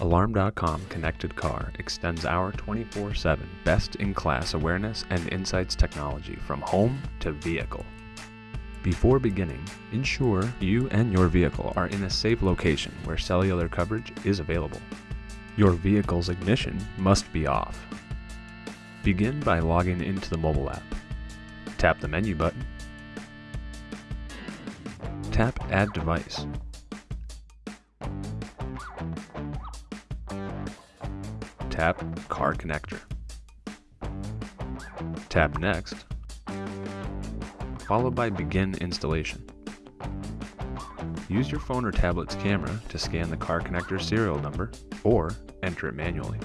Alarm.com Connected Car extends our 24 7 best in class awareness and insights technology from home to vehicle. Before beginning, ensure you and your vehicle are in a safe location where cellular coverage is available. Your vehicle's ignition must be off. Begin by logging into the mobile app. Tap the menu button. Tap Add Device. Tap Car Connector. Tap Next, followed by Begin Installation. Use your phone or tablet's camera to scan the car connector serial number or enter it manually.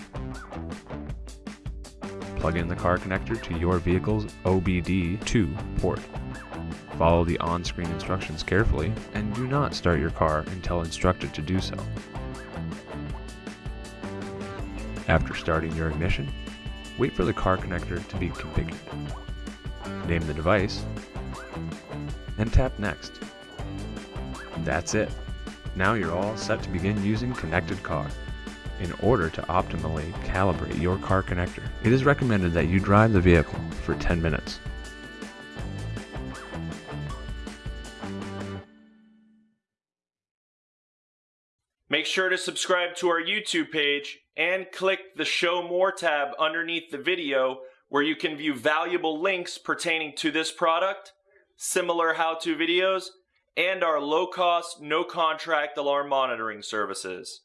Plug in the car connector to your vehicle's OBD2 port. Follow the on-screen instructions carefully and do not start your car until instructed to do so. After starting your ignition, wait for the car connector to be configured. Name the device and tap Next. That's it. Now you're all set to begin using Connected Car. In order to optimally calibrate your car connector, it is recommended that you drive the vehicle for 10 minutes. Make sure to subscribe to our YouTube page and click the Show More tab underneath the video where you can view valuable links pertaining to this product, similar how-to videos, and our low-cost, no-contract alarm monitoring services.